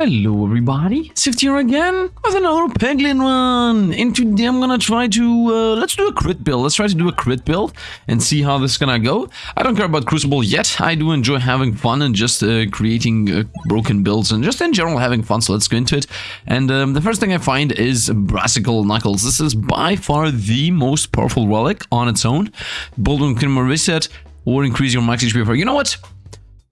Hello everybody, Sift here again with another Peglin run. And today I'm gonna try to, uh, let's do a crit build. Let's try to do a crit build and see how this is gonna go. I don't care about Crucible yet. I do enjoy having fun and just uh, creating uh, broken builds and just in general having fun. So let's go into it. And um, the first thing I find is Brassical Knuckles. This is by far the most powerful relic on its own. Boulder can reset or increase your max HP. You know what?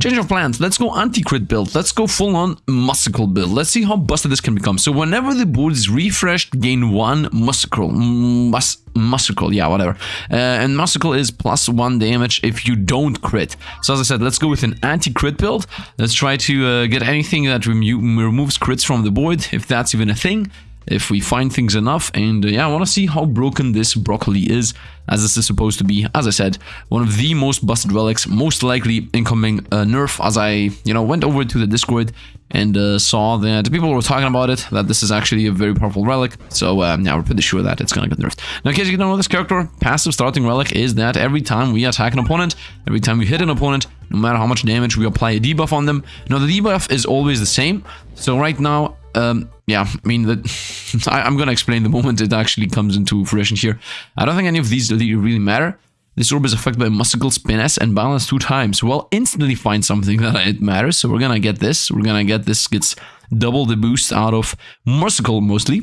Change of plans. Let's go anti-crit build. Let's go full-on musical build. Let's see how busted this can become. So whenever the board is refreshed, gain one musical. Mus musical, yeah, whatever. Uh, and musical is plus one damage if you don't crit. So as I said, let's go with an anti-crit build. Let's try to uh, get anything that remo removes crits from the board, if that's even a thing if we find things enough. And uh, yeah, I want to see how broken this broccoli is, as this is supposed to be, as I said, one of the most busted relics, most likely incoming uh, nerf, as I, you know, went over to the Discord and uh, saw that people were talking about it, that this is actually a very powerful relic. So uh, yeah, we're pretty sure that it's gonna get nerfed. Now, in case you don't know this character, passive starting relic is that every time we attack an opponent, every time we hit an opponent, no matter how much damage, we apply a debuff on them. Now, the debuff is always the same. So right now, um, yeah, I mean, that I, am going to explain the moment it actually comes into fruition here. I don't think any of these really matter. This orb is affected by musical Spinesse and balance two times. Well, instantly find something that it matters. So we're going to get this. We're going to get this. Gets double the boost out of musical mostly.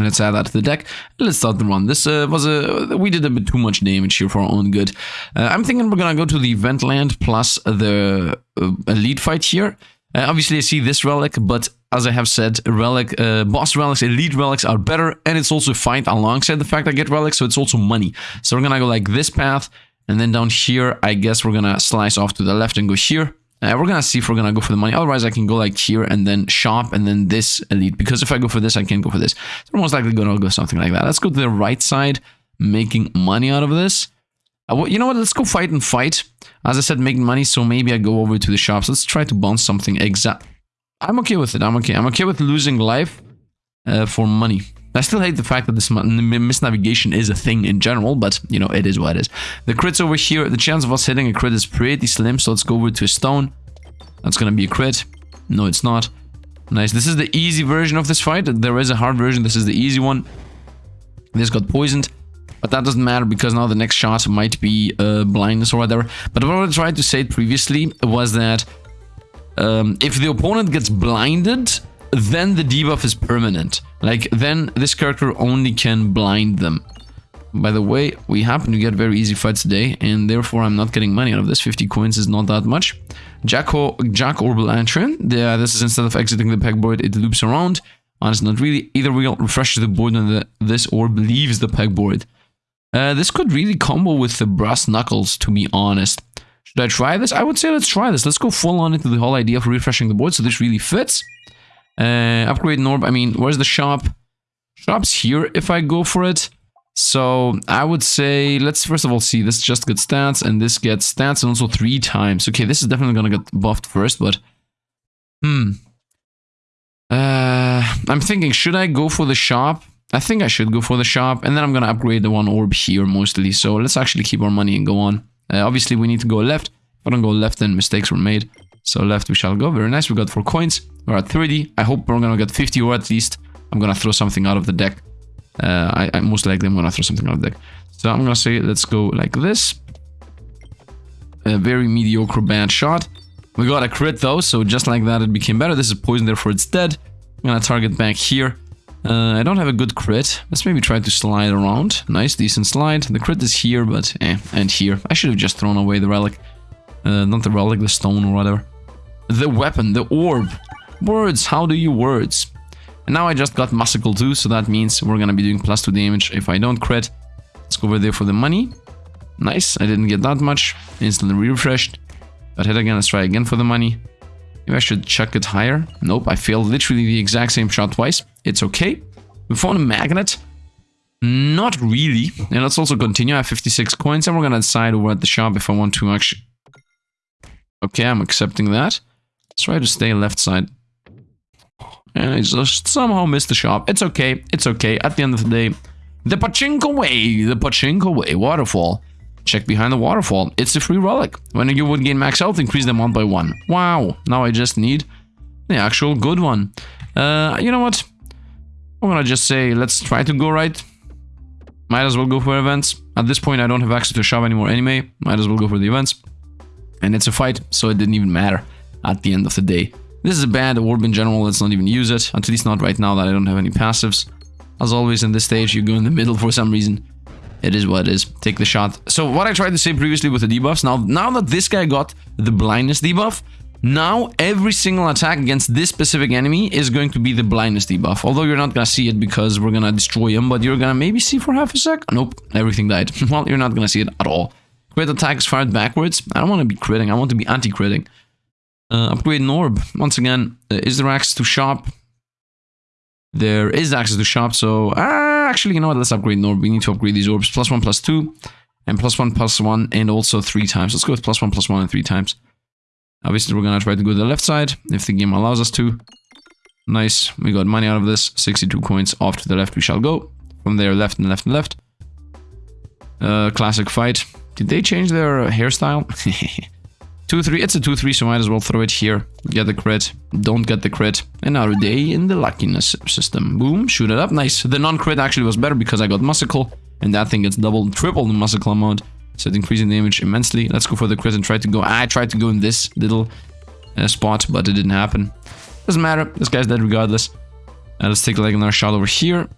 Let's add that to the deck. Let's start the run. This uh, was a... We did a bit too much damage here for our own good. Uh, I'm thinking we're gonna go to the event land plus the uh, elite fight here. Uh, obviously, I see this relic, but as I have said, relic, uh, boss relics, elite relics are better, and it's also fine alongside the fact I get relics, so it's also money. So we're gonna go like this path, and then down here, I guess we're gonna slice off to the left and go here. Uh, we're gonna see if we're gonna go for the money. Otherwise, I can go like here and then shop and then this elite. Because if I go for this, I can't go for this. So we're most likely gonna go something like that. Let's go to the right side, making money out of this. Uh, you know what? Let's go fight and fight. As I said, making money, so maybe I go over to the shops. Let's try to bounce something exact. I'm okay with it. I'm okay. I'm okay with losing life uh, for money. I still hate the fact that this misnavigation is a thing in general, but, you know, it is what it is. The crits over here, the chance of us hitting a crit is pretty slim, so let's go over to a stone. That's gonna be a crit. No, it's not. Nice. This is the easy version of this fight. There is a hard version. This is the easy one. This got poisoned. But that doesn't matter because now the next shot might be uh, blindness or whatever. But what I tried to say previously was that um, if the opponent gets blinded, then the debuff is permanent. Like, then this character only can blind them. By the way, we happen to get very easy fights today, and therefore I'm not getting money out of this. 50 coins is not that much. Jacko, Jack Orbital Lantern. Yeah, this is instead of exiting the pegboard, it loops around. Honestly, not really. Either we refreshes the board and the, this orb leaves the pegboard. Uh, this could really combo with the brass knuckles, to be honest. Should I try this? I would say let's try this. Let's go full on into the whole idea of refreshing the board, so this really fits. Uh, upgrade Norb, I mean, where's the shop? Shop's here if I go for it. So I would say, let's first of all see, this just gets stats, and this gets stats, and also three times. Okay, this is definitely gonna get buffed first, but... Hmm. Uh, I'm thinking, should I go for the shop? I think I should go for the shop and then I'm gonna upgrade the one orb here mostly. So let's actually keep our money and go on. Uh, obviously we need to go left. If I don't go left then mistakes were made. So left we shall go. Very nice. We got 4 coins. We're at 30. I hope we're gonna get 50 or at least I'm gonna throw something out of the deck. Uh, I, I most likely I'm gonna throw something out of the deck. So I'm gonna say let's go like this. A very mediocre bad shot. We got a crit though, so just like that it became better. This is poison, therefore it's dead. I'm gonna target back here. Uh, I don't have a good crit. Let's maybe try to slide around. Nice, decent slide. The crit is here, but eh, and here. I should have just thrown away the relic. Uh, not the relic, the stone or whatever. The weapon, the orb. Words, how do you words? And now I just got Musical too, so that means we're gonna be doing plus 2 damage if I don't crit. Let's go over there for the money. Nice, I didn't get that much. Instantly refreshed. But hit again, let's try again for the money. Maybe I should chuck it higher. Nope, I failed literally the exact same shot twice. It's okay. We found a magnet. Not really. And let's also continue. I have 56 coins and we're gonna decide over at the shop if I want to actually... Okay, I'm accepting that. Let's try to stay left side. And I just somehow missed the shop. It's okay. It's okay. At the end of the day, the Pachinko way. The Pachinko way. Waterfall. Check behind the waterfall. It's a free relic. When you would gain max health, increase the amount by one. Wow. Now I just need the actual good one. Uh, you know what? I'm gonna just say, let's try to go right. Might as well go for events. At this point, I don't have access to shop anymore anyway. Might as well go for the events. And it's a fight, so it didn't even matter at the end of the day. This is a bad orb in general, let's not even use it. At least not right now that I don't have any passives. As always in this stage, you go in the middle for some reason. It is what it is. Take the shot. So what I tried to say previously with the debuffs, now, now that this guy got the blindness debuff, now every single attack against this specific enemy is going to be the blindness debuff. Although you're not gonna see it because we're gonna destroy him, but you're gonna maybe see for half a sec. Nope, everything died. well, you're not gonna see it at all. Crit attacks fired backwards. I don't want to be critting, I want to be anti-critting. Uh, upgrade Norb. Once again, uh, is there access to shop? There is access to shop, so... Uh, actually, you know what? Let's upgrade Norb. We need to upgrade these orbs. Plus one, plus two. And plus one, plus one, and also three times. Let's go with plus one, plus one, and three times. Obviously, we're gonna try to go to the left side, if the game allows us to. Nice. We got money out of this. 62 coins. Off to the left we shall go. From there, left and left and left. Uh, classic fight. Did they change their hairstyle? 2-3, it's a 2-3, so might as well throw it here. Get the crit, don't get the crit. Another day in the luckiness system. Boom, shoot it up, nice. The non-crit actually was better because I got Musical, and that thing gets double, triple the Musical amount. So it's increasing damage immensely. Let's go for the crit and try to go... I tried to go in this little uh, spot, but it didn't happen. Doesn't matter, this guy's dead regardless. Uh, let's take like another shot over here.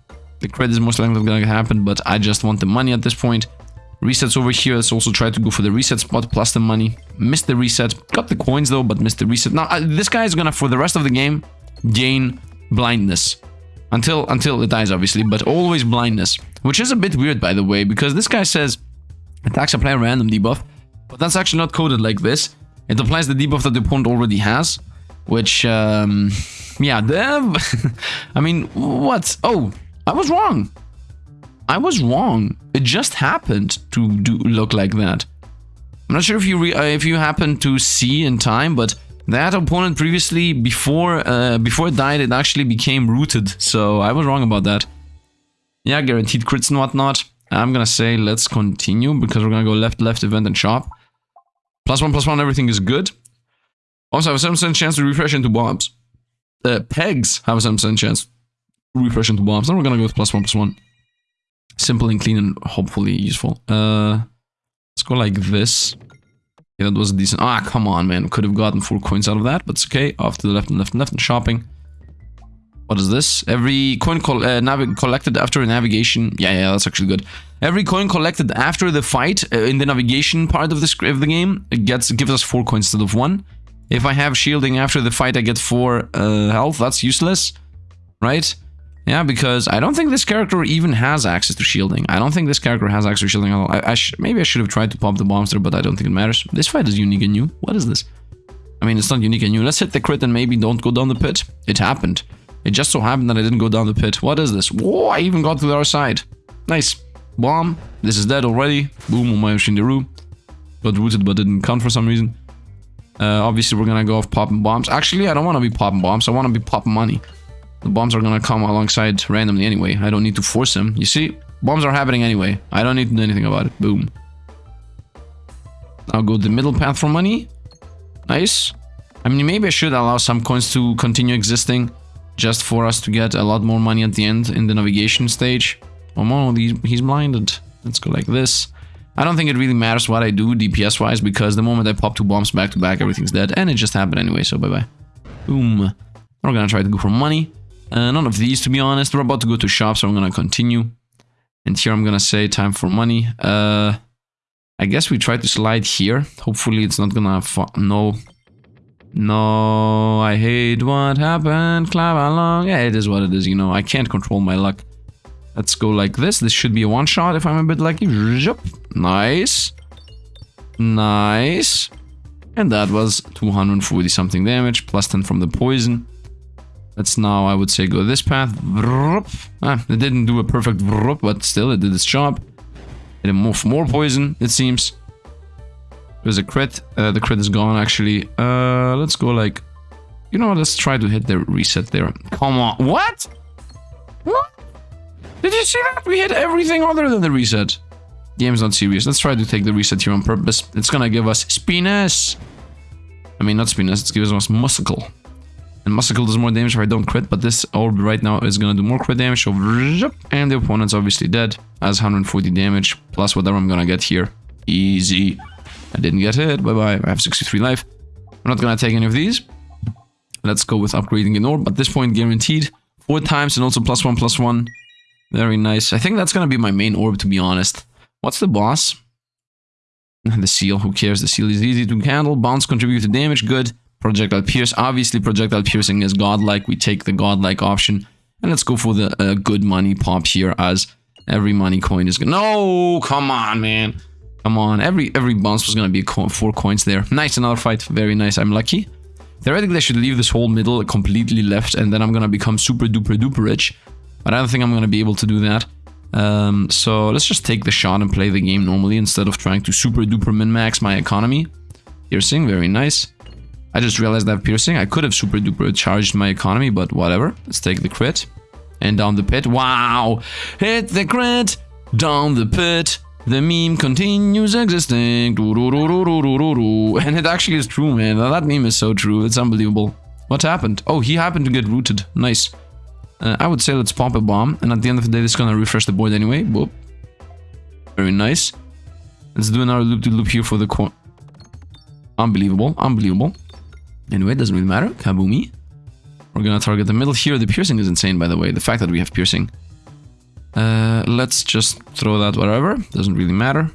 The crit is most likely gonna happen, but I just want the money at this point. Resets over here. Let's also try to go for the reset spot plus the money. Missed the reset. Got the coins though, but missed the reset. Now, uh, this guy is gonna, for the rest of the game, gain blindness. Until, until it dies, obviously, but always blindness. Which is a bit weird, by the way, because this guy says attacks apply a random debuff. But that's actually not coded like this. It applies the debuff that the opponent already has. Which, um... Yeah. I mean, what? Oh, I was wrong. I was wrong. It just happened to do look like that. I'm not sure if you uh, if you happen to see in time, but that opponent previously, before uh, before it died, it actually became rooted. So I was wrong about that. Yeah, guaranteed crits and whatnot. I'm gonna say let's continue because we're gonna go left, left, event, and shop. Plus one, plus one, everything is good. Also, have a 7% chance to refresh into bombs. Uh, pegs have a 7% chance to refresh into bombs. Then we're gonna go with plus one, plus one. Simple and clean and hopefully useful. Uh, let's go like this. Yeah, that was decent. Ah, come on, man. Could have gotten four coins out of that, but it's okay. Off to the left and left and left and shopping. What is this? Every coin col uh, collected after a navigation. Yeah, yeah, that's actually good. Every coin collected after the fight uh, in the navigation part of the of the game gets gives us four coins instead of one. If I have shielding after the fight, I get four uh, health. That's useless, right? Yeah, because I don't think this character even has access to shielding. I don't think this character has access to shielding at all. I, I maybe I should have tried to pop the bombs there, but I don't think it matters. This fight is unique and new. What is this? I mean, it's not unique and new. Let's hit the crit and maybe don't go down the pit. It happened. It just so happened that I didn't go down the pit. What is this? Whoa, I even got to the other side. Nice. Bomb. This is dead already. Boom on my Shinderu. Got rooted but didn't count for some reason. Uh, obviously, we're gonna go off popping bombs. Actually, I don't want to be popping bombs. I want to be popping money. The bombs are gonna come alongside randomly anyway. I don't need to force them. You see? Bombs are happening anyway. I don't need to do anything about it. Boom. I'll go the middle path for money. Nice. I mean, maybe I should allow some coins to continue existing just for us to get a lot more money at the end in the navigation stage. Oh no, he's blinded. Let's go like this. I don't think it really matters what I do DPS-wise because the moment I pop two bombs back to back, everything's dead. And it just happened anyway, so bye-bye. Boom. We're gonna try to go for money. Uh, none of these, to be honest. We're about to go to shop, so I'm gonna continue. And here I'm gonna say time for money. Uh, I guess we try to slide here. Hopefully it's not gonna... No. No, I hate what happened. Clap along. Yeah, it is what it is, you know. I can't control my luck. Let's go like this. This should be a one-shot if I'm a bit lucky. Nice. Nice. And that was 240 something damage, plus 10 from the poison. Let's now, I would say, go this path. Ah, it didn't do a perfect but still, it did its job. It moved more poison, it seems. There's a crit. Uh, the crit is gone, actually. Uh, let's go like... You know let's try to hit the reset there. Come on. What? What? Did you see that? We hit everything other than the reset. Game's not serious. Let's try to take the reset here on purpose. It's gonna give us Spinesse. I mean, not Spinesse, it's giving us muscle. And Muscle does more damage if I don't crit, but this orb right now is gonna do more crit damage. So, and the opponent's obviously dead. Has 140 damage, plus whatever I'm gonna get here. Easy. I didn't get hit. Bye-bye. I have 63 life. I'm not gonna take any of these. Let's go with upgrading an orb. At this point, guaranteed. Four times and also plus one, plus one. Very nice. I think that's gonna be my main orb, to be honest. What's the boss? The seal, who cares? The seal is easy to handle. Bounce contribute to damage, good. Projectile Pierce. Obviously, Projectile Piercing is godlike. We take the godlike option. And let's go for the uh, good money pop here as every money coin is. No, come on, man. Come on. Every every bounce was to be co four coins there. Nice, another fight. Very nice. I'm lucky. Theoretically, I should leave this whole middle completely left and then I'm to become super duper duper rich. But I don't think I'm to be able to do that. Um, so let's just take the shot and play the game normally instead of trying to super duper min-max my economy. Piercing, very nice. I just realized have piercing. I could have super duper charged my economy, but whatever. Let's take the crit. And down the pit. Wow! Hit the crit! Down the pit. The meme continues existing. And it actually is true, man. That meme is so true. It's unbelievable. What happened? Oh, he happened to get rooted. Nice. Uh, I would say let's pop a bomb. And at the end of the day, this is gonna refresh the board anyway. Boop. Very nice. Let's do another loop-to-loop -loop here for the... Coin. Unbelievable. Unbelievable. Anyway, it doesn't really matter. Kabumi. We're gonna target the middle here. The piercing is insane, by the way. The fact that we have piercing. Uh, let's just throw that wherever. Doesn't really matter.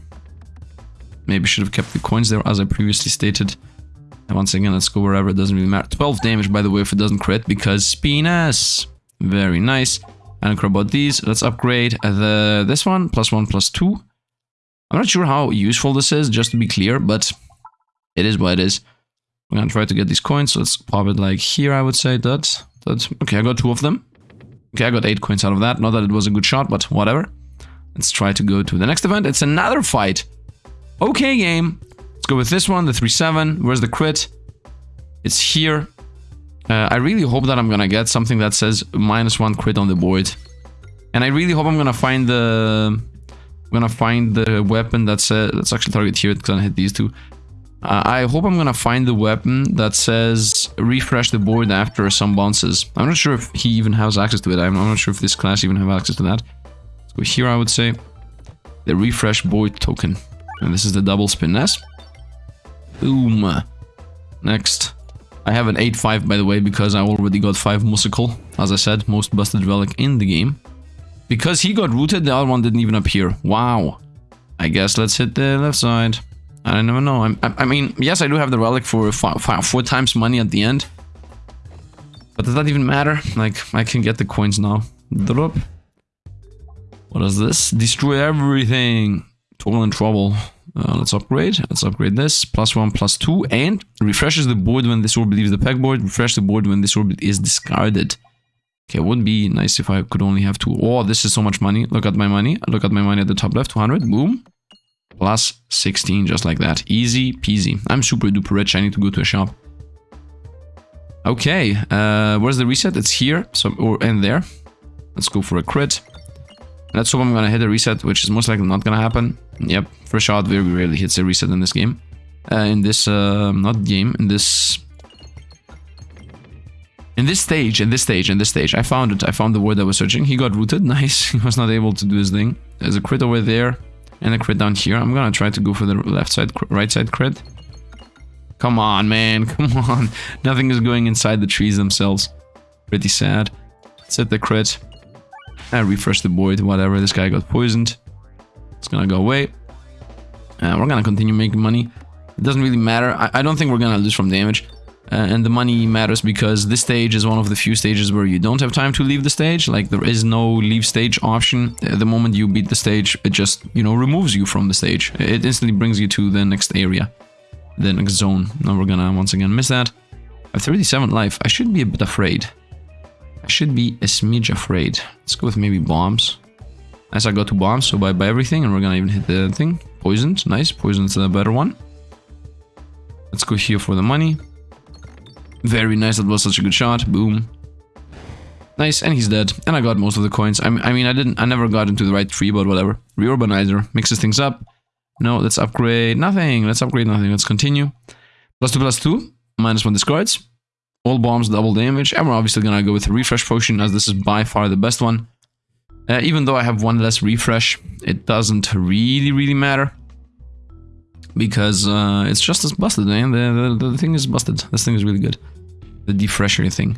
Maybe should have kept the coins there, as I previously stated. And once again, let's go wherever. It doesn't really matter. 12 damage, by the way, if it doesn't crit, because Spinus. Very nice. I don't care about these. Let's upgrade the this one. Plus one, plus two. I'm not sure how useful this is, just to be clear, but it is what it is. I'm gonna try to get these coins, so let's pop it like here, I would say. That, that. Okay, I got two of them. Okay, I got eight coins out of that. Not that it was a good shot, but whatever. Let's try to go to the next event. It's another fight. Okay, game. Let's go with this one, the 3-7. Where's the crit? It's here. Uh, I really hope that I'm gonna get something that says minus one crit on the board. And I really hope I'm gonna find the... I'm gonna find the weapon that says... Let's actually target here, it's gonna hit these two. Uh, I hope I'm gonna find the weapon that says refresh the board after some bounces. I'm not sure if he even has access to it. I'm not sure if this class even have access to that. So here I would say the refresh board token. And this is the double spin S. Boom. Next. I have an 8-5 by the way because I already got 5 musical. As I said, most busted relic in the game. Because he got rooted, the other one didn't even appear. Wow. I guess let's hit the left side. I don't know. I, I mean, yes, I do have the relic for four times money at the end. But does that even matter? Like, I can get the coins now. Drop. What is this? Destroy everything. Total in trouble. Uh, let's upgrade. Let's upgrade this. Plus one, plus two. And refreshes the board when this orb leaves the pegboard. Refresh the board when this orb is discarded. Okay, it would be nice if I could only have two. Oh, this is so much money. Look at my money. Look at my money at the top left. 200. Boom plus 16 just like that. Easy peasy. I'm super duper rich. I need to go to a shop. Okay uh where's the reset? It's here so or and there. Let's go for a crit. Let's hope i'm gonna hit a reset which is most likely not gonna happen. Yep first shot very rarely hits a reset in this game. Uh, in this uh not game in this in this stage in this stage in this stage. I found it. I found the word i was searching. He got rooted. Nice. He was not able to do his thing. There's a crit over there and a crit down here. I'm gonna try to go for the left side, right side crit. Come on, man. Come on. Nothing is going inside the trees themselves. Pretty sad. Set the crit. I refresh the board. Whatever. This guy got poisoned. It's gonna go away. Uh, we're gonna continue making money. It doesn't really matter. I, I don't think we're gonna lose from damage. Uh, and the money matters because this stage is one of the few stages where you don't have time to leave the stage. Like there is no leave stage option. Uh, the moment you beat the stage, it just, you know, removes you from the stage. It instantly brings you to the next area, the next zone. Now we're gonna once again miss that. I have 37 life. I should be a bit afraid. I should be a smidge afraid. Let's go with maybe bombs. As I got two bombs, so buy everything, and we're gonna even hit the thing. Poisoned, nice. Poisoned's the better one. Let's go here for the money. Very nice, that was such a good shot. Boom. Nice, and he's dead. And I got most of the coins. I, I mean, I didn't, I never got into the right tree, but whatever. Reorbanizer mixes things up. No, let's upgrade nothing. Let's upgrade nothing. Let's continue. Plus two, plus two. Minus one discards. All bombs double damage. And we're obviously gonna go with refresh potion as this is by far the best one. Uh, even though I have one less refresh, it doesn't really, really matter. Because uh, it's just as busted, man. The, the, the thing is busted. This thing is really good. The defresher thing.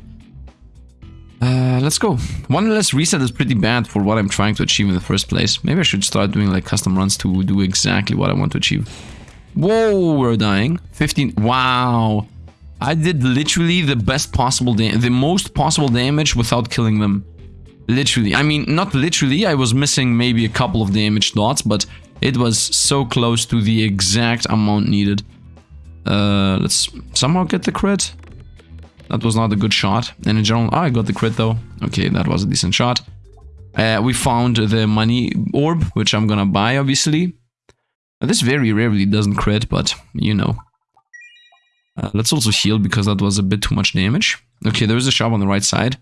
Uh, let's go. One less reset is pretty bad for what I'm trying to achieve in the first place. Maybe I should start doing like custom runs to do exactly what I want to achieve. Whoa, we're dying. 15. Wow. I did literally the best possible the most possible damage without killing them. Literally. I mean, not literally. I was missing maybe a couple of damage dots, but it was so close to the exact amount needed. Uh, let's somehow get the crit. That was not a good shot. And in general, oh, I got the crit though. Okay, that was a decent shot. Uh, we found the money orb, which I'm gonna buy, obviously. This very rarely doesn't crit, but you know. Uh, let's also heal because that was a bit too much damage. Okay, there's a shop on the right side,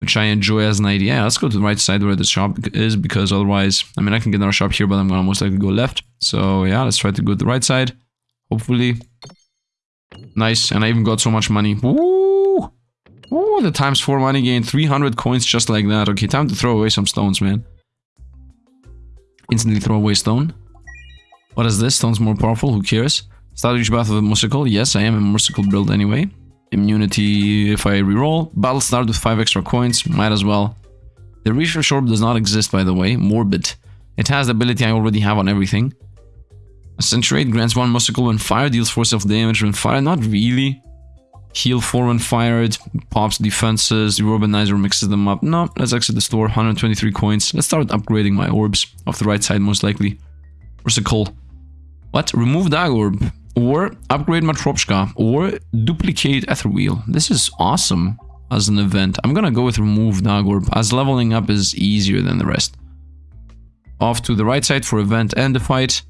which I enjoy as an idea. Let's go to the right side where the shop is because otherwise, I mean, I can get another shop here, but I'm gonna most likely go left. So yeah, let's try to go to the right side. Hopefully. Nice, and I even got so much money. Woo! Woo, the times 4 money gain. 300 coins just like that. Okay, time to throw away some stones, man. Instantly throw away stone. What is this? Stone's more powerful, who cares? Start each battle with Musical. Yes, I am a Musical build anyway. Immunity if I reroll. Battle start with 5 extra coins, might as well. The Refresh Orb does not exist by the way, Morbid. It has the ability I already have on everything. Accentuate grants 1 Musical when fired, deals 4 self damage when fired, not really. Heal 4 when fired, pops defenses, the Urbanizer mixes them up. No, let's exit the store, 123 coins. Let's start upgrading my orbs, off the right side most likely. Where's the Musical. What? Remove Daggorb. Or upgrade Matryoshka. Or duplicate Ether Wheel. This is awesome as an event. I'm gonna go with remove Daggorb as leveling up is easier than the rest. Off to the right side for event and the fight.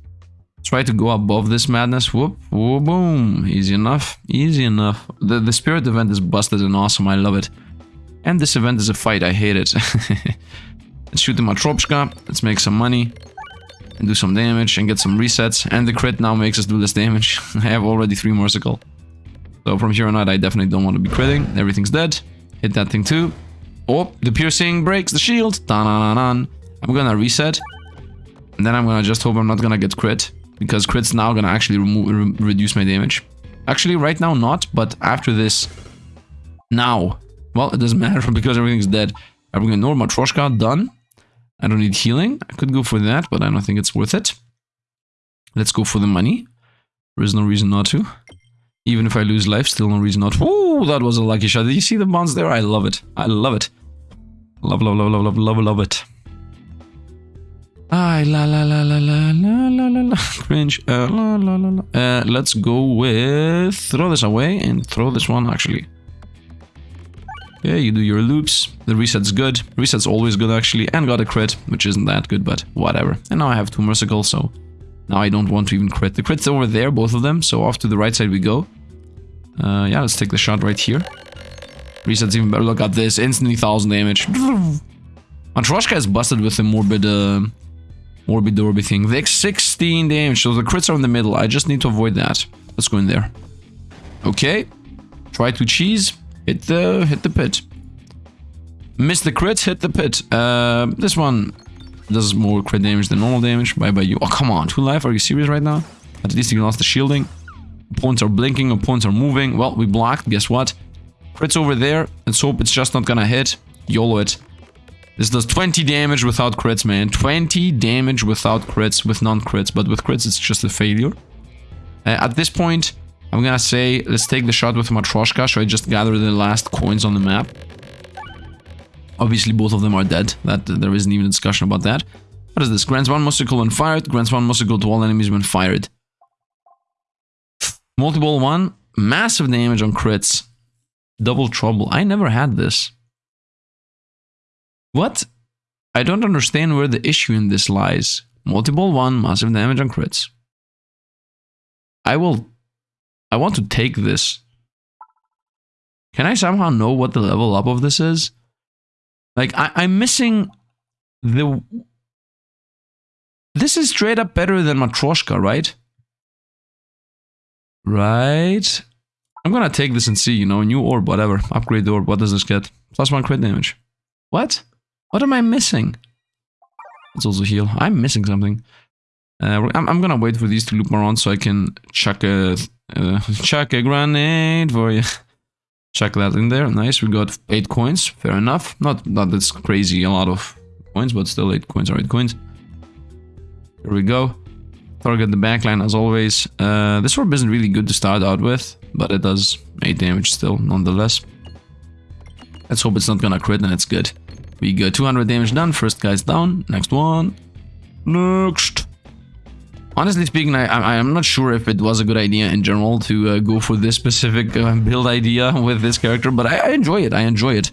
Try to go above this madness. Whoop, whoop, boom. Easy enough. Easy enough. The, the spirit event is busted and awesome. I love it. And this event is a fight. I hate it. Let's shoot the Matryoshka. Let's make some money and do some damage and get some resets. And the crit now makes us do less damage. I have already 3 more Mercicle. So from here on out, I definitely don't want to be critting. Everything's dead. Hit that thing too. Oh, the piercing breaks the shield. -da -da -da I'm gonna reset. And then I'm gonna just hope I'm not gonna get crit. Because crit's now gonna actually remove, re reduce my damage. Actually, right now not, but after this... Now. Well, it doesn't matter because everything's dead. I'm gonna ignore Matryoshka, done. I don't need healing. I could go for that, but I don't think it's worth it. Let's go for the money. There is no reason not to. Even if I lose life, still no reason not to. Ooh, that was a lucky shot. Did you see the bonds there? I love it. I love it. Love, love, love, love, love, love, love it. Ah, la la la la la la la la la. Cringe. Uh, la la la la. Uh, let's go with... Throw this away and throw this one, actually. Yeah, you do your loops. The reset's good. Reset's always good, actually. And got a crit, which isn't that good, but whatever. And now I have two Mercicles, so now I don't want to even crit. The crit's over there, both of them, so off to the right side we go. Uh, yeah, let's take the shot right here. Reset's even better. Look at this. Instantly 1000 damage. Matryoshka is busted with the morbid... Uh, morbid Dorby thing. The 16 damage, so the crits are in the middle. I just need to avoid that. Let's go in there. Okay. Try to cheese. Hit the hit the pit. Miss the crit, hit the pit. Uh, this one does more crit damage than normal damage. Bye bye you. Oh, come on. Two life? Are you serious right now? At least you lost the shielding. Opponents are blinking. Opponents are moving. Well, we blocked. Guess what? Crit's over there. Let's hope it's just not gonna hit. YOLO it. This does 20 damage without crits, man. 20 damage without crits, with non-crits. But with crits, it's just a failure. Uh, at this point, I'm gonna say, let's take the shot with Matryoshka. Should I just gather the last coins on the map? Obviously, both of them are dead. That There isn't even a discussion about that. What is this? Grants one Musical when fired. Grants one Musical to all enemies when fired. Multiple one. Massive damage on crits. Double trouble. I never had this. What? I don't understand where the issue in this lies. Multiple one. Massive damage on crits. I will I want to take this. Can I somehow know what the level up of this is? Like, I, I'm missing the... This is straight up better than Matryoshka, right? Right? I'm gonna take this and see, you know, new orb, whatever. Upgrade the orb. What does this get? Plus one crit damage. What? What am I missing? Let's also heal. I'm missing something. Uh, I'm, I'm gonna wait for these to loop around so I can chuck a uh, chuck a grenade for you. Chuck that in there. Nice. We got eight coins. Fair enough. Not not that's crazy. A lot of coins, but still eight coins are eight coins. Here we go. Target the backline as always. Uh, this orb isn't really good to start out with, but it does 8 damage still, nonetheless. Let's hope it's not gonna crit and it's good. We got 200 damage done, first guy's down, next one. Next! Honestly speaking, I, am not sure if it was a good idea in general to uh, go for this specific uh, build idea with this character, but I, I, enjoy it, I enjoy it.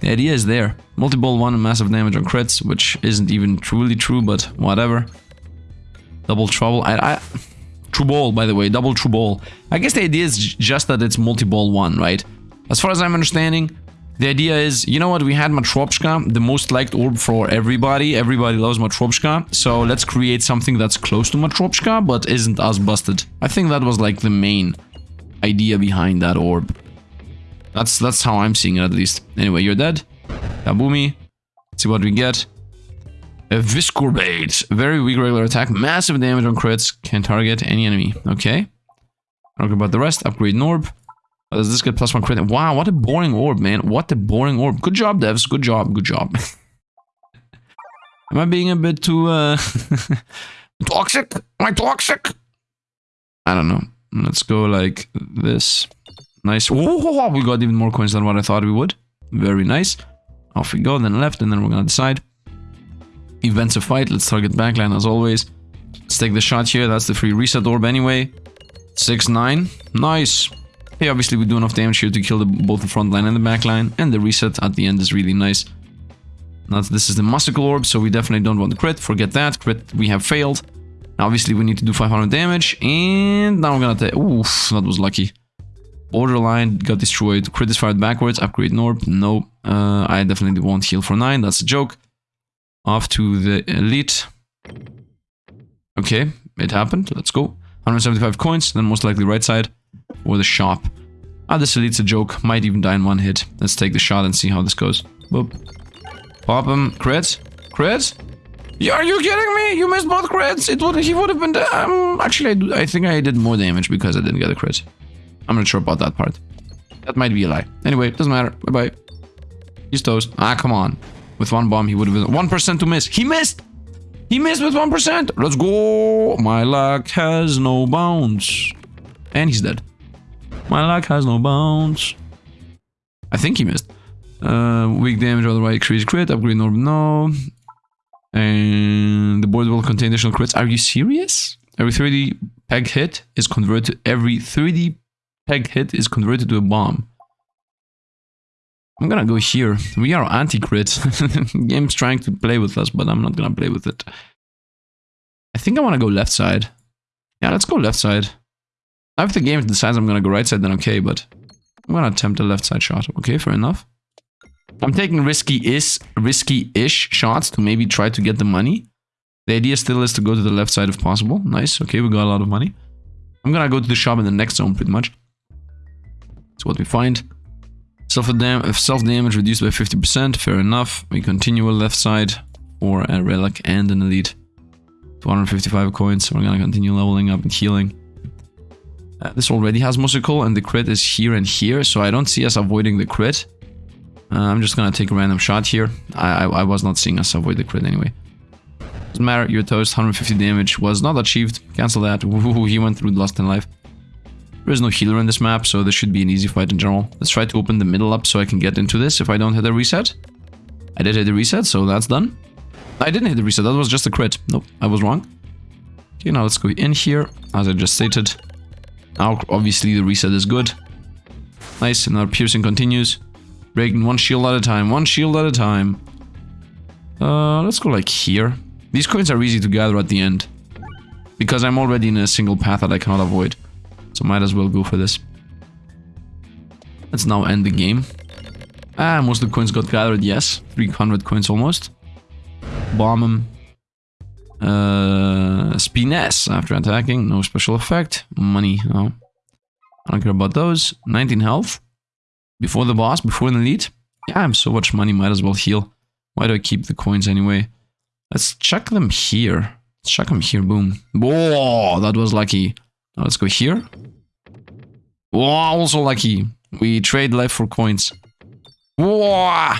The idea is there. Multi-ball 1 and massive damage on crits, which isn't even truly true, but whatever. Double trouble. I, I true ball, by the way, double true ball. I guess the idea is just that it's multi-ball one, right? As far as I'm understanding, the idea is, you know what, we had Matryoshka, the most liked orb for everybody. Everybody loves Matryoshka. So let's create something that's close to Matryoshka, but isn't as busted. I think that was like the main idea behind that orb. That's that's how I'm seeing it at least. Anyway, you're dead. Kabumi. Let's see what we get. A Viscorbate. Very weak regular attack. Massive damage on crits. Can target any enemy. Okay. Talk about the rest. Upgrade Norb. Oh, does this get plus one crit? Wow, what a boring orb, man. What a boring orb. Good job, devs. Good job. Good job. Am I being a bit too, uh... toxic? Am I toxic? I don't know. Let's go like this. Nice. We got even more coins than what I thought we would. Very nice. Off we go, then left, and then we're gonna decide. Events a fight, let's target backline as always. Let's take the shot here, that's the free reset orb anyway. 6-9, nice. Hey, obviously we do enough damage here to kill the, both the front line and the back line, and the reset at the end is really nice. Now this is the Musical Orb, so we definitely don't want the crit, forget that, crit we have failed. Now, obviously we need to do 500 damage, and now we're gonna take... Oof, that was lucky. Borderline got destroyed, crit is fired backwards, upgrade Norb, no, uh, I definitely won't heal for 9, that's a joke off to the elite. Okay, it happened. Let's go. 175 coins, then most likely right side or the shop. Ah, this elite's a joke. Might even die in one hit. Let's take the shot and see how this goes. Boop. Pop him. Crit? Crit? Yeah, are you kidding me? You missed both crits. It would he would have been um, actually I, do, I think I did more damage because I didn't get a crit. I'm not sure about that part. That might be a lie. Anyway, doesn't matter. Bye bye. He's toast. Ah, come on. With one bomb, he would have been 1% to miss. He missed! He missed with 1%! Let's go! My luck has no bounds. And he's dead. My luck has no bounds. I think he missed. Uh, weak damage on the right, increase crit, upgrade orb, no. And the board will contain additional crits. Are you serious? Every 3D peg hit is converted. Every 3D peg hit is converted to a bomb. I'm gonna go here. We are anti-crit. Game's trying to play with us, but I'm not gonna play with it. I think I wanna go left side. Yeah, let's go left side. If the game decides I'm gonna go right side, then okay, but I'm gonna attempt a left side shot. Okay, fair enough. I'm taking risky-ish risky-ish shots to maybe try to get the money. The idea still is to go to the left side if possible. Nice, okay, we got a lot of money. I'm gonna go to the shop in the next zone pretty much. That's what we find. Self-damage self damage reduced by 50%, fair enough. We continue left side for a relic and an elite. 255 coins, we're gonna continue leveling up and healing. Uh, this already has musical and the crit is here and here, so I don't see us avoiding the crit. Uh, I'm just gonna take a random shot here. I, I, I, was not seeing us avoid the crit anyway. Doesn't matter, your toast, 150 damage was not achieved. Cancel that. Ooh, he went through the lost in life. There is no healer in this map, so this should be an easy fight in general. Let's try to open the middle up so I can get into this if I don't hit a reset. I did hit the reset, so that's done. I didn't hit the reset, that was just a crit. Nope, I was wrong. Okay, now let's go in here, as I just stated. Now, obviously, the reset is good. Nice, and our piercing continues. Breaking one shield at a time, one shield at a time. Uh, let's go like here. These coins are easy to gather at the end. Because I'm already in a single path that I cannot avoid. So might as well go for this. Let's now end the game. Ah, most of the coins got gathered, yes. 300 coins almost. Bomb him. Uh, Spines after attacking, no special effect. Money, no. I don't care about those. 19 health. Before the boss, before the elite. Yeah, I have so much money, might as well heal. Why do I keep the coins anyway? Let's check them here. Let's check them here, boom. Whoa, that was lucky. Now let's go here. Whoa, also lucky. We trade life for coins. Whoa!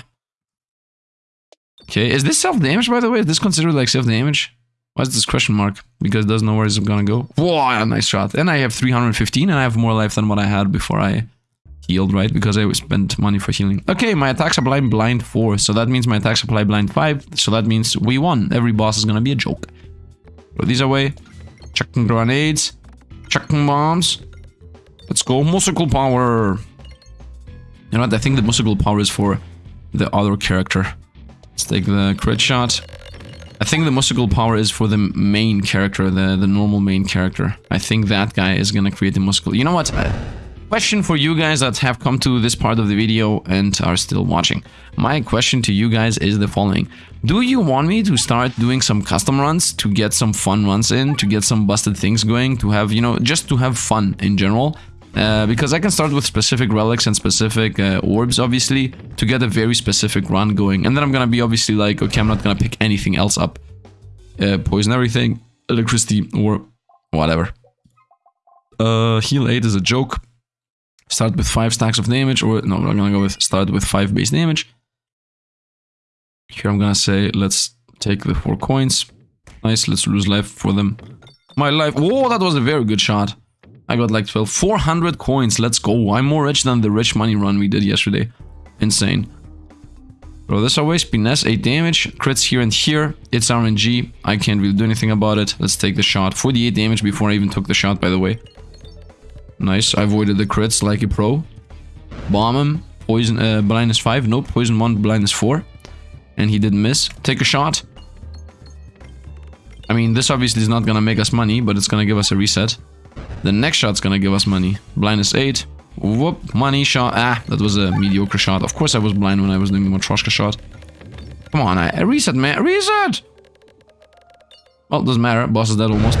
Okay, is this self-damage, by the way? Is this considered like self-damage? Why is this question mark? Because it doesn't know where it's gonna go. Whoa, nice shot. And I have 315 and I have more life than what I had before I healed, right? Because I spent money for healing. Okay, my attacks supply blind 4. So that means my attack supply blind 5. So that means we won. Every boss is gonna be a joke. Throw these away. Chucking grenades. Chucking bombs. Let's go. Musical power. You know what? I think the musical power is for the other character. Let's take the crit shot. I think the musical power is for the main character, the, the normal main character. I think that guy is gonna create the musical... You know what? Uh, question for you guys that have come to this part of the video and are still watching. My question to you guys is the following. Do you want me to start doing some custom runs to get some fun runs in, to get some busted things going, to have, you know, just to have fun in general? Uh, because I can start with specific relics and specific uh, orbs, obviously, to get a very specific run going. And then I'm gonna be obviously like, okay, I'm not gonna pick anything else up. Uh, poison everything, electricity, or whatever. Uh, heal 8 is a joke. Start with 5 stacks of damage, or no, I'm gonna go with start with 5 base damage. Here I'm gonna say, let's take the 4 coins. Nice, let's lose life for them. My life, whoa, that was a very good shot. I got like 12. 400 coins. Let's go. I'm more rich than the rich money run we did yesterday. Insane. Throw this away. Spinesse, 8 damage. Crits here and here. It's RNG. I can't really do anything about it. Let's take the shot. 48 damage before I even took the shot, by the way. Nice. I avoided the crits like a pro. Bomb him. Poison, uh, blindness 5. Nope. Poison 1, blindness 4. And he didn't miss. Take a shot. I mean, this obviously is not gonna make us money, but it's gonna give us a reset. The next shot's gonna give us money. Blindness 8. Whoop, money shot. Ah, that was a mediocre shot. Of course I was blind when I was doing the Matryoshka shot. Come on, I, reset, man. Reset! Well, doesn't matter. Boss is dead almost.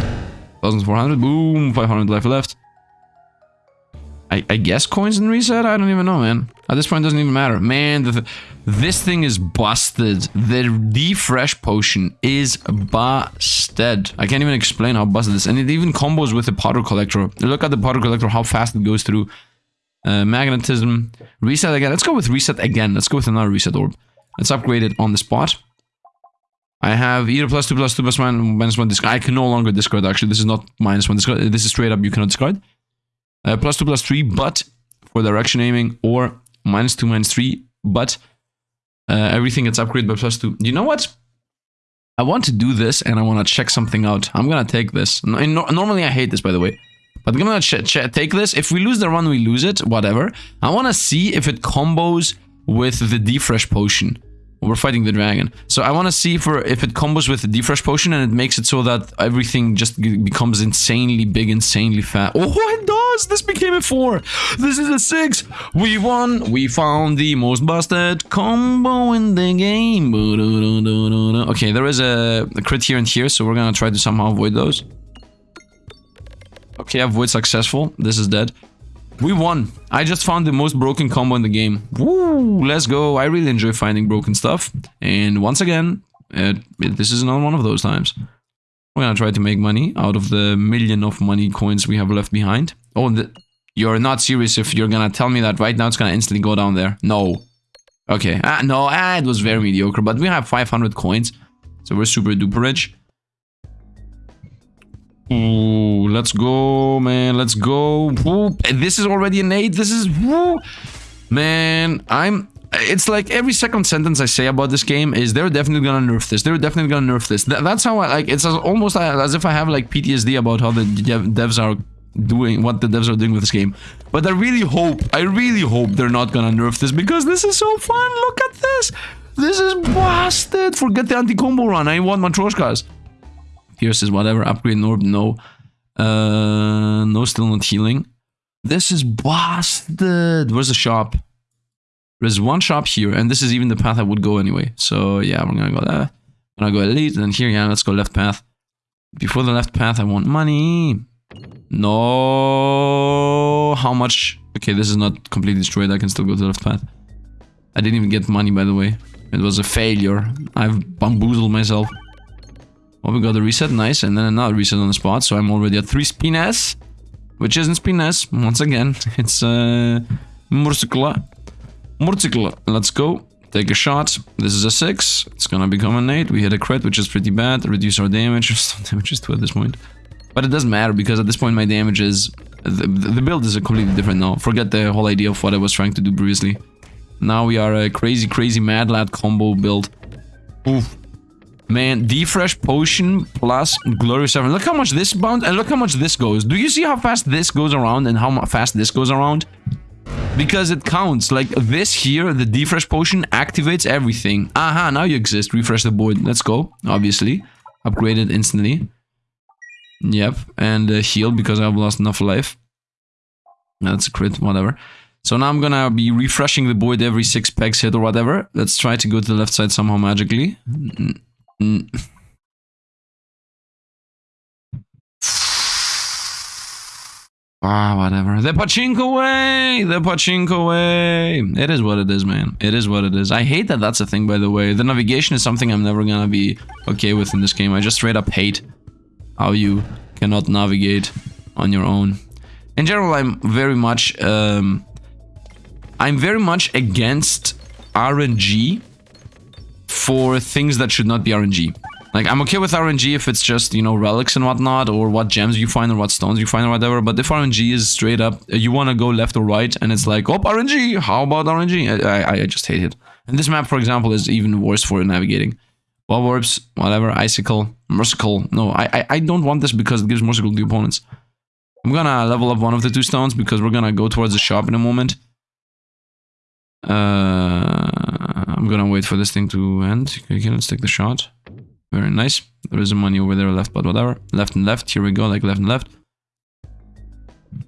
1400. Boom, 500 life left. I, I guess coins and reset? I don't even know, man. At this point, it doesn't even matter. Man, the, this thing is busted. The refresh potion is busted. I can't even explain how busted this. is. And it even combos with the powder collector. Look at the powder collector, how fast it goes through. Uh, magnetism. Reset again. Let's go with reset again. Let's go with another reset orb. Let's upgrade it on the spot. I have either plus 2 plus 2 plus 1 minus 1 discard. I can no longer discard actually. This is not minus 1 discard. This is straight up you cannot discard. Uh, plus 2 plus 3 but for direction aiming or minus 2 minus 3 but uh, everything gets upgraded by plus 2. You know what? I want to do this and I want to check something out. I'm gonna take this. No, normally I hate this by the way. But I'm gonna take this. If we lose the run, we lose it. Whatever. I want to see if it combos with the defresh potion. We're fighting the dragon. So I want to see for if it combos with the defresh potion and it makes it so that everything just becomes insanely big, insanely fat. Oh, it does! This became a 4! This is a 6! We won! We found the most busted combo in the game. Okay, there is a, a crit here and here, so we're gonna try to somehow avoid those. Okay, avoid successful. This is dead. We won. I just found the most broken combo in the game. Woo, let's go. I really enjoy finding broken stuff. And once again, uh, this is another one of those times. We're gonna try to make money out of the million of money coins we have left behind. Oh, the, you're not serious if you're gonna tell me that right now it's gonna instantly go down there. No. Okay, ah, no, ah, it was very mediocre, but we have 500 coins. So we're super duper rich. Ooh, let's go, man. Let's go. Ooh, this is already an 8. This is... Ooh. Man, I'm... It's like every second sentence I say about this game is they're definitely gonna nerf this. They're definitely gonna nerf this. Th that's how I like. It's almost as if I have like PTSD about how the devs are doing what the devs are doing with this game. But I really hope, I really hope they're not gonna nerf this because this is so fun. Look at this. This is busted. Forget the anti-combo run. I want Matryoshkas. Pierces, whatever. Upgrade Norb, no. Uh, no, still not healing. This is busted. Where's the shop? There's one shop here, and this is even the path I would go anyway. So yeah, we're gonna go there. I'm gonna go elite, and then here, yeah, let's go left path. Before the left path, I want money. No. How much? Okay, this is not completely destroyed. I can still go to the left path. I didn't even get money, by the way. It was a failure. I've bamboozled myself. Oh, we got a reset. Nice. And then another reset on the spot. So I'm already at 3 spines. Which isn't spines. Once again, it's uh, Murcicla. Murcicla. Let's go. Take a shot. This is a 6. It's gonna become an 8. We hit a crit, which is pretty bad. Reduce our damage. Some damage is 2 at this point. But it doesn't matter because at this point my damage is... The, the build is a completely different now. Forget the whole idea of what I was trying to do previously. Now we are a crazy, crazy Mad Lad combo build. Oof. Man, Defresh Potion plus Glorious 7. Look how much this bounce and look how much this goes. Do you see how fast this goes around and how fast this goes around? Because it counts. Like this here, the Defresh Potion activates everything. Aha, now you exist. Refresh the board. Let's go. Obviously. Upgraded instantly. Yep. And uh, heal because I've lost enough life. That's a crit, whatever. So now I'm gonna be refreshing the board every six packs hit or whatever. Let's try to go to the left side somehow magically. Ah, whatever. The pachinko way! The pachinko way! It is what it is, man. It is what it is. I hate that that's a thing, by the way. The navigation is something I'm never gonna be okay with in this game. I just straight up hate how you cannot navigate on your own. In general, I'm very much... Um, I'm very much against RNG for things that should not be RNG. Like, I'm okay with RNG if it's just, you know, relics and whatnot, or what gems you find, or what stones you find, or whatever, but if RNG is straight up, uh, you want to go left or right, and it's like, oh, RNG, how about RNG? I, I, I just hate it. And this map, for example, is even worse for navigating. Bob Orbs, whatever, Icicle, Merciful. No, I, I, I don't want this because it gives Merciful to opponents. I'm gonna level up one of the two stones because we're gonna go towards the shop in a moment. Uh, I'm gonna wait for this thing to end. Okay, let's take the shot. Very nice. There is a money over there left, but whatever. Left and left. Here we go, like left and left.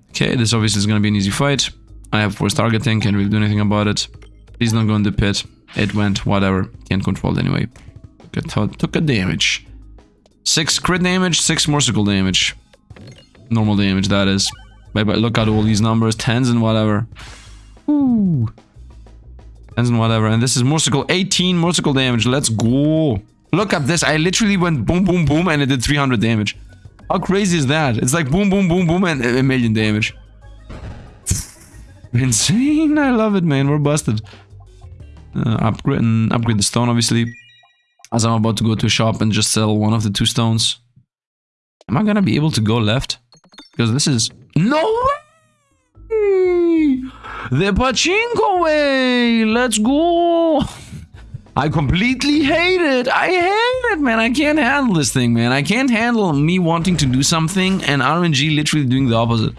Okay, this obviously is gonna be an easy fight. I have force targeting, can't really do anything about it. Please don't go in the pit. It went, whatever. Can't control it anyway. Took a, took a damage. Six crit damage, six merciful damage. Normal damage, that is. Look at all these numbers, tens and whatever. Ooh. Tens and whatever. And this is merciful, 18 merciful damage. Let's go. Look at this. I literally went boom, boom, boom, and it did 300 damage. How crazy is that? It's like boom, boom, boom, boom, and a million damage. Insane. I love it, man. We're busted. Uh, upgrade, and upgrade the stone, obviously. As I'm about to go to a shop and just sell one of the two stones. Am I gonna be able to go left? Because this is... No way! The pachinko way! Let's go! I completely hate it. I hate it, man. I can't handle this thing, man. I can't handle me wanting to do something and RNG literally doing the opposite.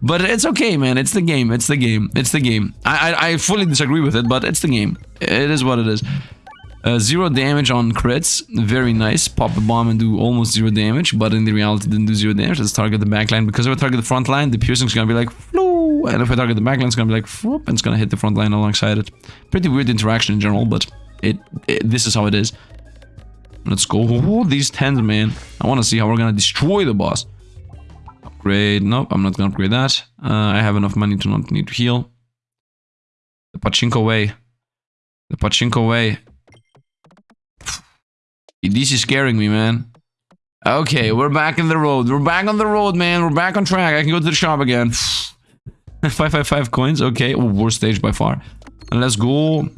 But it's okay, man. It's the game. It's the game. It's the game. I, I, I fully disagree with it, but it's the game. It is what it is. Uh, zero damage on crits, very nice. Pop a bomb and do almost zero damage, but in the reality didn't do zero damage. Let's target the backline, because if I target the front line, the piercing's gonna be like, Floo! and if I target the backline, it's gonna be like, Floop! and it's gonna hit the front line alongside it. Pretty weird interaction in general, but it, it this is how it is. Let's go. Oh, these tens, man. I want to see how we're gonna destroy the boss. Upgrade. Nope, I'm not gonna upgrade that. Uh, I have enough money to not need to heal. The pachinko way. The pachinko way. This is scaring me, man. Okay, we're back in the road. We're back on the road, man. We're back on track. I can go to the shop again. 555 coins. Okay, oh, worst stage by far. And let's go.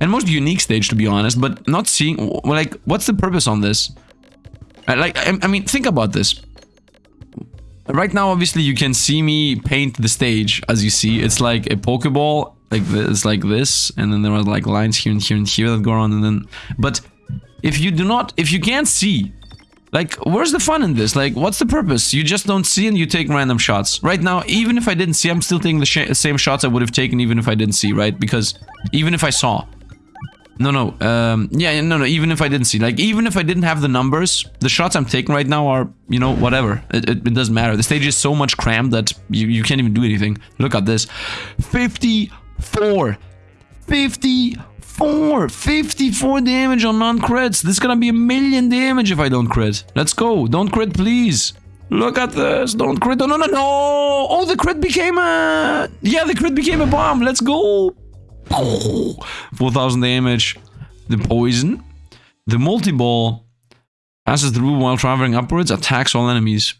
And most unique stage, to be honest. But not seeing... Like, what's the purpose on this? Like, I, I mean, think about this. Right now, obviously, you can see me paint the stage. As you see, it's like a Pokeball. Like this, like this. And then there are like lines here and here and here that go on. And then... But if you do not, if you can't see, like, where's the fun in this? Like, what's the purpose? You just don't see and you take random shots. Right now, even if I didn't see, I'm still taking the same shots I would have taken even if I didn't see, right? Because even if I saw. No, no, um, yeah, no, no, even if I didn't see. Like, even if I didn't have the numbers, the shots I'm taking right now are, you know, whatever. It, it, it doesn't matter. The stage is so much crammed that you, you can't even do anything. Look at this. 54. 54 54! 54 damage on non-crits. This is gonna be a million damage if I don't crit. Let's go. Don't crit, please. Look at this. Don't crit. No, no, no, no. Oh, the crit became a... Yeah, the crit became a bomb. Let's go. 4,000 damage. The poison. The multi-ball passes through while traveling upwards, attacks all enemies.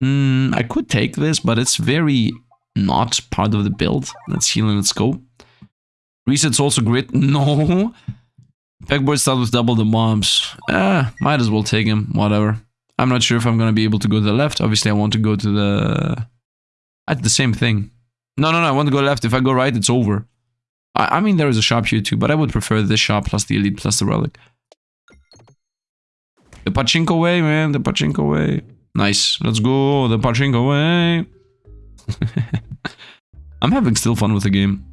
Hmm, I could take this, but it's very not part of the build. Let's heal and let's go. Resets also grit. No. Pegboard starts with double the bombs. Eh, might as well take him. Whatever. I'm not sure if I'm going to be able to go to the left. Obviously, I want to go to the... At the same thing. No, no, no, I want to go left. If I go right, it's over. I, I mean, there is a shop here too, but I would prefer this shop plus the elite plus the relic. The pachinko way, man. The pachinko way. Nice. Let's go. The pachinko way. I'm having still fun with the game.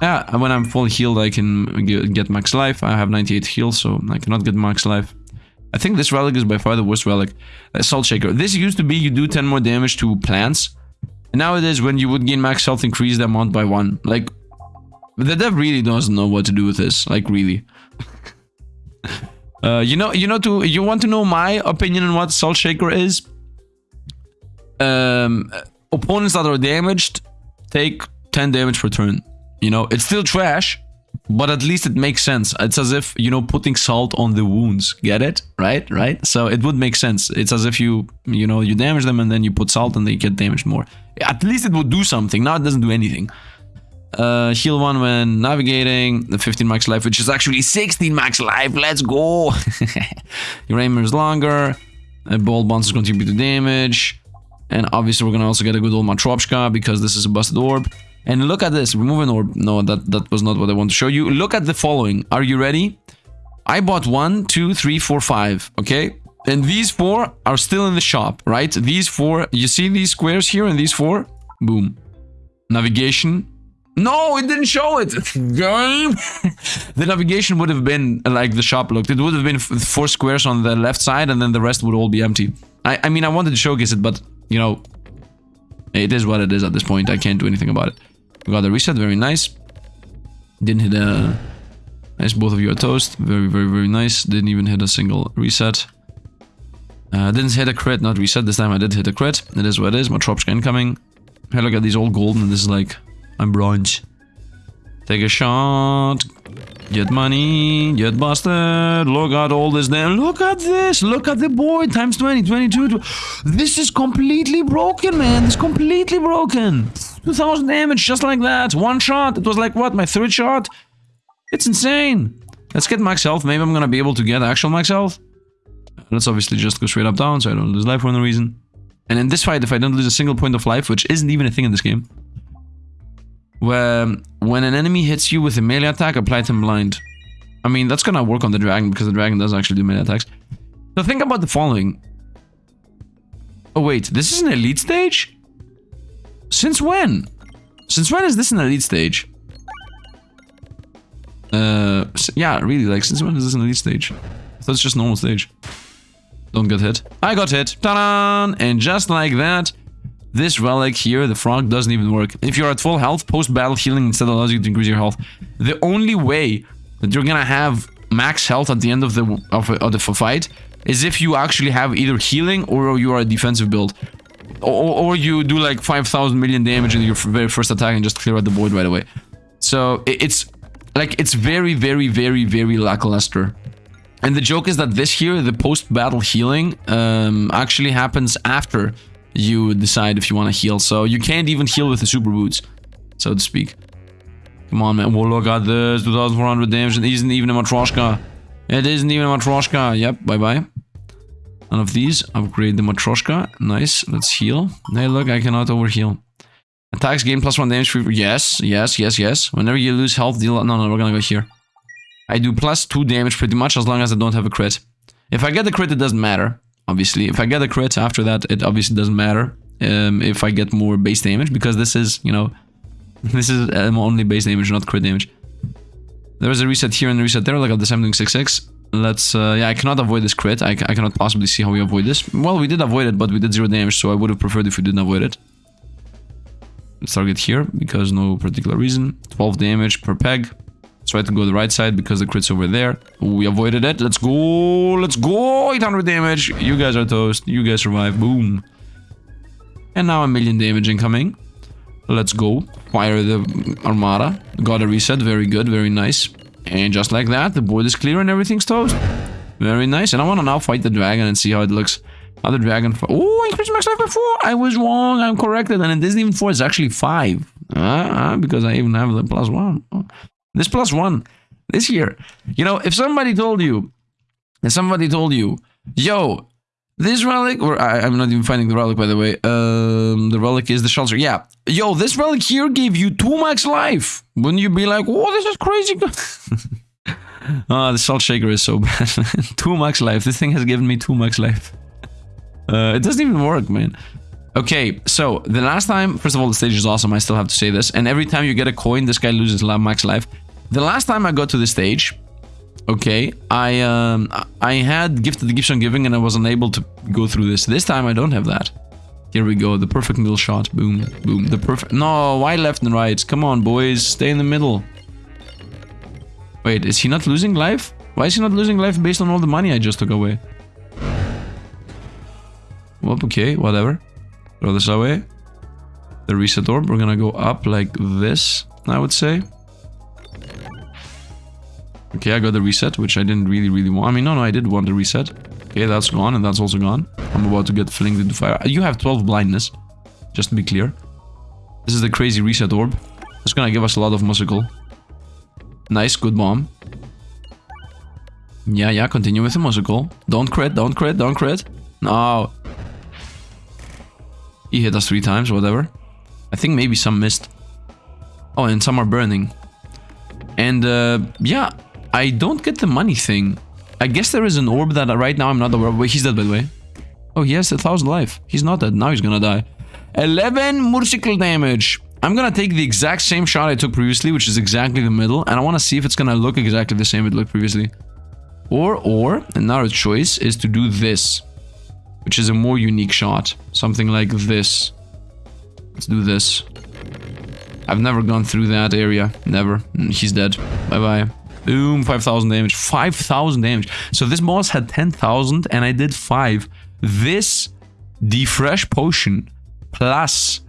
Yeah, when I'm full healed, I can get max life. I have 98 heals, so I cannot get max life. I think this relic is by far the worst relic. Uh, Salt Shaker. This used to be you do 10 more damage to plants. And nowadays, when you would gain max health, increase the amount by 1. Like, the dev really doesn't know what to do with this. Like, really. uh, you know, you know, to you want to know my opinion on what Salt Shaker is? Um, opponents that are damaged take 10 damage per turn. You know, it's still trash, but at least it makes sense. It's as if, you know, putting salt on the wounds. Get it? Right? Right? So it would make sense. It's as if you, you know, you damage them and then you put salt and they get damaged more. At least it would do something. Now it doesn't do anything. Uh, heal 1 when navigating, the 15 max life, which is actually 16 max life. Let's go! Your aim is longer. A ball bounces contribute to damage. And obviously we're gonna also get a good old Matryoshka because this is a busted orb. And look at this, remove an orb. No, that, that was not what I want to show you. Look at the following. Are you ready? I bought one, two, three, four, five. Okay? And these four are still in the shop, right? These four, you see these squares here and these four? Boom. Navigation. No, it didn't show it. Game. the navigation would have been like the shop looked. It would have been four squares on the left side and then the rest would all be empty. I, I mean, I wanted to showcase it, but, you know, it is what it is at this point. I can't do anything about it. We got a reset, very nice. Didn't hit a... Nice, both of you are toast. Very, very, very nice. Didn't even hit a single reset. Uh, didn't hit a crit, not reset. This time I did hit a crit. It is what it is. My Matryoshka incoming. Hey, look at these old golden. This is like... I'm bronze. Take a shot. Get money, get busted. Look at all this damn. Look at this. Look at the board times 20, 22. This is completely broken, man. This is completely broken. 2000 damage just like that. One shot. It was like what? My third shot? It's insane. Let's get max health. Maybe I'm gonna be able to get actual max health. Let's obviously just go straight up down so I don't lose life for no reason. And in this fight, if I don't lose a single point of life, which isn't even a thing in this game, where when an enemy hits you with a melee attack, apply them blind. I mean, that's gonna work on the dragon because the dragon does actually do melee attacks. So think about the following. Oh wait, this is an elite stage? Since when? Since when is this an elite stage? Uh, yeah, really, like, since when is this an elite stage? It's just normal stage. Don't get hit. I got hit. Ta-da! And just like that, this relic here, the frog, doesn't even work. If you're at full health, post-battle healing instead allows you to increase your health. The only way that you're gonna have max health at the end of the of, of the fight is if you actually have either healing or you are a defensive build. Or, or you do like 5,000 million damage in your very first attack and just clear out the void right away. So it's like, it's very, very, very, very lackluster. And the joke is that this here, the post-battle healing, um, actually happens after you decide if you want to heal. So you can't even heal with the super boots, so to speak. Come on, man. Whoa, look at this. 2,400 damage. It isn't even a Matryoshka. It isn't even a Matryoshka. Yep, bye-bye. None of these. Upgrade the Matryoshka. Nice. Let's heal. Hey, look, I cannot overheal. Attacks gain plus one damage. Yes, yes, yes, yes. Whenever you lose health, deal... No, no, we're gonna go here. I do plus two damage pretty much as long as I don't have a crit. If I get the crit, it doesn't matter obviously. If I get a crit after that, it obviously doesn't matter um, if I get more base damage, because this is, you know, this is um, only base damage, not crit damage. There's a reset here and a reset there, like at the same doing 6-6. Let's, uh, yeah, I cannot avoid this crit. I, I cannot possibly see how we avoid this. Well, we did avoid it, but we did zero damage, so I would have preferred if we didn't avoid it. Let's target here, because no particular reason. 12 damage per peg. Try to go the right side because the crit's over there. We avoided it. Let's go. Let's go. 800 damage. You guys are toast. You guys survive. Boom. And now a million damage incoming. Let's go. Fire the armada. Got a reset. Very good. Very nice. And just like that, the board is clear and everything's toast. Very nice. And I want to now fight the dragon and see how it looks. Other dragon. Oh, increase max life by 4. I was wrong. I'm corrected. And it isn't even 4. It's actually 5. Uh, because I even have the plus 1. This plus 1. This year. You know, if somebody told you. Somebody told you. Yo, this relic, or I, am not even finding the relic by the way. Um, the relic is the shelter. Yeah. Yo, this relic here gave you 2 max life. Wouldn't you be like, oh, this is crazy? Ah, oh, the salt shaker is so bad. 2 max life. This thing has given me 2 max life. Uh, it doesn't even work, man. Okay, so the last time, first of all, the stage is awesome. I still have to say this. And every time you get a coin, this guy loses max life. The last time I got to the stage, okay, I um, I had gifted the gifts on giving and I was unable to go through this. This time I don't have that. Here we go, the perfect middle shot. Boom, boom, the perfect... No, why left and right? Come on, boys, stay in the middle. Wait, is he not losing life? Why is he not losing life based on all the money I just took away? Well, okay, whatever. Throw this away. The reset orb, we're gonna go up like this, I would say. Okay, I got the reset, which I didn't really, really want. I mean, no, no, I did want the reset. Okay, that's gone, and that's also gone. I'm about to get flinged into fire. You have 12 blindness, just to be clear. This is the crazy reset orb. It's gonna give us a lot of musical. Nice, good bomb. Yeah, yeah, continue with the musical. Don't crit, don't crit, don't crit. No. He hit us three times, whatever. I think maybe some missed. Oh, and some are burning. And, uh, yeah, I don't get the money thing. I guess there is an orb that right now I'm not aware of. Wait, he's dead by the way. Oh, he has a thousand life. He's not dead. Now he's gonna die. 11 motorcycle damage. I'm gonna take the exact same shot I took previously, which is exactly the middle, and I wanna see if it's gonna look exactly the same it looked previously. Or, or, another choice is to do this, which is a more unique shot. Something like this. Let's do this. I've never gone through that area. Never. Mm, he's dead. Bye-bye. Boom, 5,000 damage. 5,000 damage. So this boss had 10,000 and I did 5. This Defresh Potion plus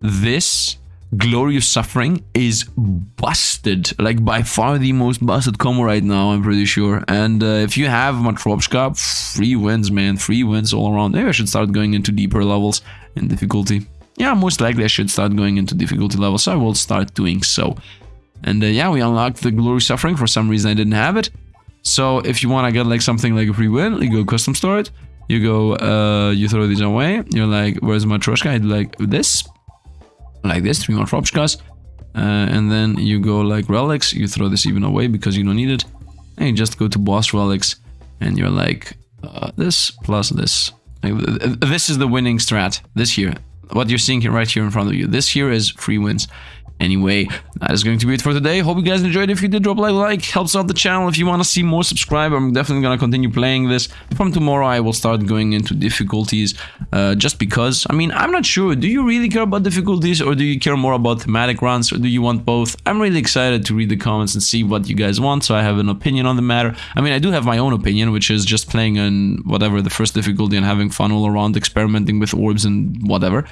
this Glorious Suffering is busted. Like by far the most busted combo right now, I'm pretty sure. And uh, if you have Matryoshka, free wins, man. Free wins all around. Maybe I should start going into deeper levels in difficulty. Yeah, most likely I should start going into difficulty levels, so I will start doing so. And uh, yeah, we unlocked the Glory Suffering. For some reason, I didn't have it. So if you want to get like something like a free win, you go custom store it. You go, uh, you throw these away. You're like, where's my Troshka? I do like this. Like this, three more Tropshkas. Uh, and then you go like relics. You throw this even away because you don't need it. And you just go to boss relics. And you're like, uh, this plus this. Like, this is the winning strat this here. What you're seeing here right here in front of you. This here is free wins. Anyway, that is going to be it for today. Hope you guys enjoyed. If you did, drop a like, helps out the channel. If you want to see more, subscribe. I'm definitely going to continue playing this. From tomorrow, I will start going into difficulties uh, just because. I mean, I'm not sure. Do you really care about difficulties or do you care more about thematic runs or do you want both? I'm really excited to read the comments and see what you guys want so I have an opinion on the matter. I mean, I do have my own opinion, which is just playing on whatever the first difficulty and having fun all around, experimenting with orbs and whatever.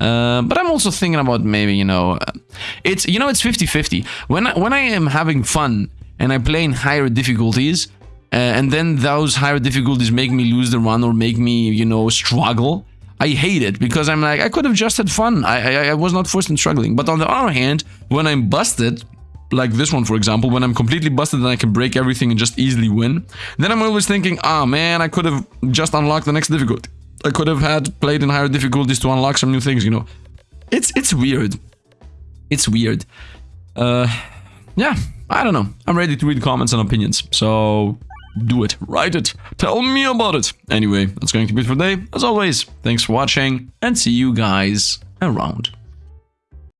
Uh, but I'm also thinking about maybe, you know, it's, you know, it's 50-50. When I, when I am having fun and I play in higher difficulties, uh, and then those higher difficulties make me lose the run or make me, you know, struggle, I hate it because I'm like, I could have just had fun. I, I, I was not forced in struggling. But on the other hand, when I'm busted, like this one, for example, when I'm completely busted and I can break everything and just easily win, then I'm always thinking, ah, oh, man, I could have just unlocked the next difficulty. I could have had played in higher difficulties to unlock some new things, you know. It's it's weird. It's weird. Uh, yeah, I don't know. I'm ready to read comments and opinions, so do it. Write it. Tell me about it. Anyway, that's going to be it for today. As always, thanks for watching, and see you guys around.